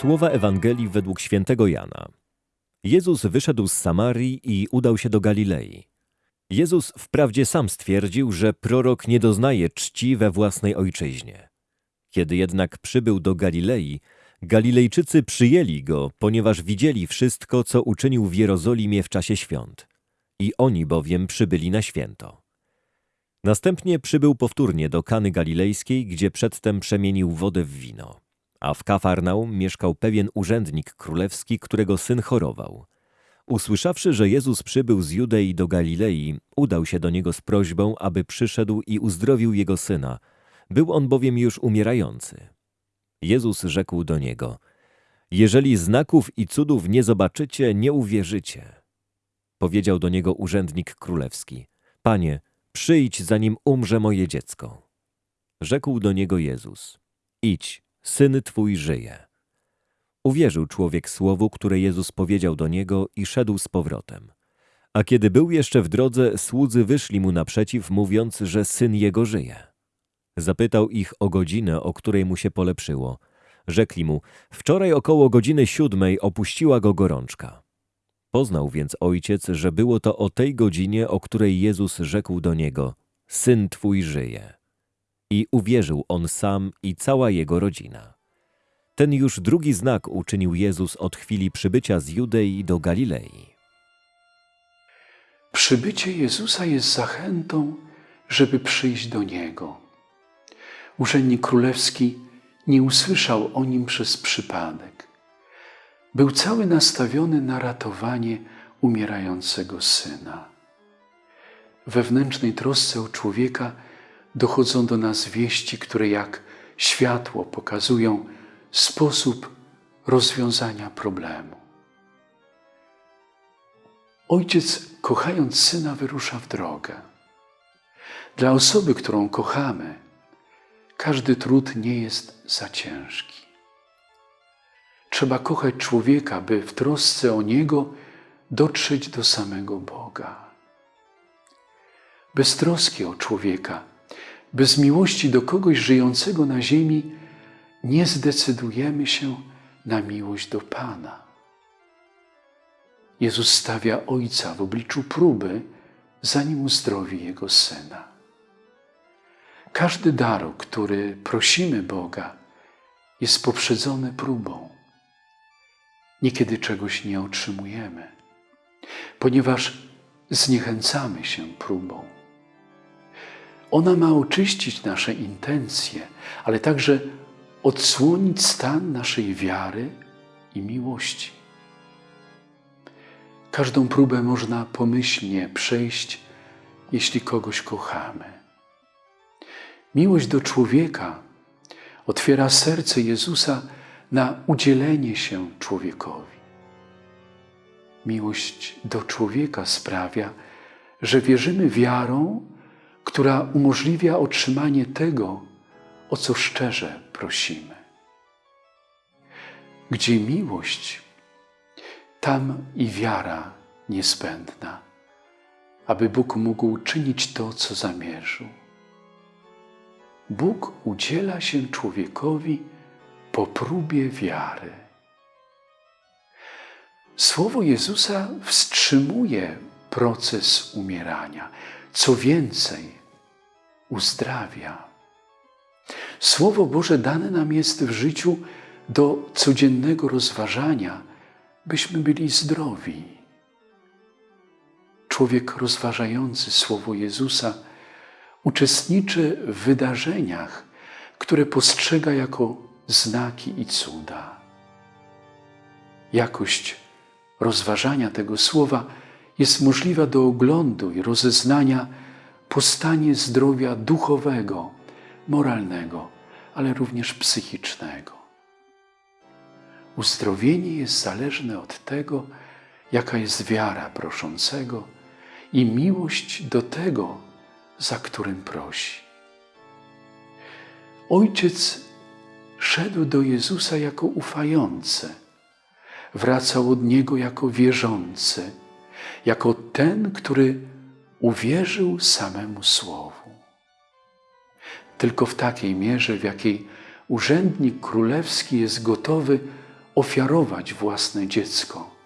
Słowa Ewangelii według świętego Jana. Jezus wyszedł z Samarii i udał się do Galilei. Jezus wprawdzie sam stwierdził, że prorok nie doznaje czci we własnej ojczyźnie. Kiedy jednak przybył do Galilei, Galilejczycy przyjęli go, ponieważ widzieli wszystko, co uczynił w Jerozolimie w czasie świąt. I oni bowiem przybyli na święto. Następnie przybył powtórnie do Kany Galilejskiej, gdzie przedtem przemienił wodę w wino. A w Kafarnaum mieszkał pewien urzędnik królewski, którego syn chorował. Usłyszawszy, że Jezus przybył z Judei do Galilei, udał się do niego z prośbą, aby przyszedł i uzdrowił jego syna. Był on bowiem już umierający. Jezus rzekł do niego: Jeżeli znaków i cudów nie zobaczycie, nie uwierzycie. Powiedział do niego urzędnik królewski: Panie, przyjdź, zanim umrze moje dziecko. Rzekł do niego Jezus: Idź, syn twój żyje. Uwierzył człowiek słowu, które Jezus powiedział do niego i szedł z powrotem. A kiedy był jeszcze w drodze, słudzy wyszli mu naprzeciw, mówiąc, że syn jego żyje. Zapytał ich o godzinę, o której mu się polepszyło. Rzekli mu, wczoraj około godziny siódmej opuściła go gorączka. Poznał więc ojciec, że było to o tej godzinie, o której Jezus rzekł do niego, syn twój żyje. I uwierzył on sam i cała jego rodzina. Ten już drugi znak uczynił Jezus od chwili przybycia z Judei do Galilei. Przybycie Jezusa jest zachętą, żeby przyjść do Niego. Urzędnik królewski nie usłyszał o nim przez przypadek. Był cały nastawiony na ratowanie umierającego syna. Wewnętrznej trosce o człowieka dochodzą do nas wieści, które jak światło pokazują sposób rozwiązania problemu. Ojciec, kochając syna, wyrusza w drogę. Dla osoby, którą kochamy, każdy trud nie jest za ciężki. Trzeba kochać człowieka, by w trosce o niego dotrzeć do samego Boga. Bez troski o człowieka, bez miłości do kogoś żyjącego na ziemi, nie zdecydujemy się na miłość do Pana. Jezus stawia Ojca w obliczu próby, zanim uzdrowi Jego Syna. Każdy dar, który prosimy Boga, jest poprzedzony próbą. Niekiedy czegoś nie otrzymujemy, ponieważ zniechęcamy się próbą. Ona ma oczyścić nasze intencje, ale także odsłonić stan naszej wiary i miłości. Każdą próbę można pomyślnie przejść, jeśli kogoś kochamy. Miłość do człowieka otwiera serce Jezusa na udzielenie się człowiekowi. Miłość do człowieka sprawia, że wierzymy wiarą, która umożliwia otrzymanie tego, o co szczerze prosimy. Gdzie miłość, tam i wiara niezbędna, aby Bóg mógł czynić to, co zamierzył. Bóg udziela się człowiekowi po próbie wiary. Słowo Jezusa wstrzymuje proces umierania. Co więcej, uzdrawia. Słowo Boże dane nam jest w życiu do codziennego rozważania, byśmy byli zdrowi. Człowiek rozważający Słowo Jezusa uczestniczy w wydarzeniach, które postrzega jako znaki i cuda. Jakość rozważania tego słowa jest możliwa do oglądu i rozeznania po stanie zdrowia duchowego, moralnego, ale również psychicznego. Uzdrowienie jest zależne od tego, jaka jest wiara proszącego i miłość do tego, za którym prosi. Ojciec szedł do Jezusa jako ufający, wracał od Niego jako wierzący, jako ten, który uwierzył samemu Słowu. Tylko w takiej mierze, w jakiej urzędnik królewski jest gotowy ofiarować własne dziecko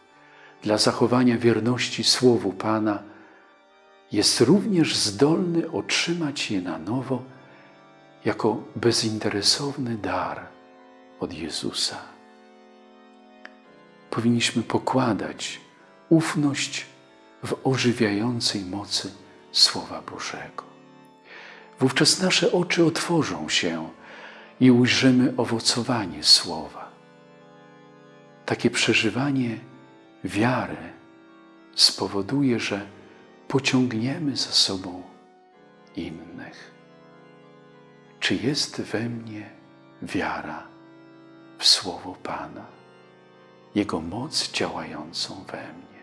dla zachowania wierności Słowu Pana, jest również zdolny otrzymać je na nowo jako bezinteresowny dar od Jezusa. Powinniśmy pokładać ufność w ożywiającej mocy Słowa Bożego. Wówczas nasze oczy otworzą się i ujrzymy owocowanie Słowa. Takie przeżywanie wiary spowoduje, że pociągniemy za sobą innych. Czy jest we mnie wiara w Słowo Pana, Jego moc działającą we mnie?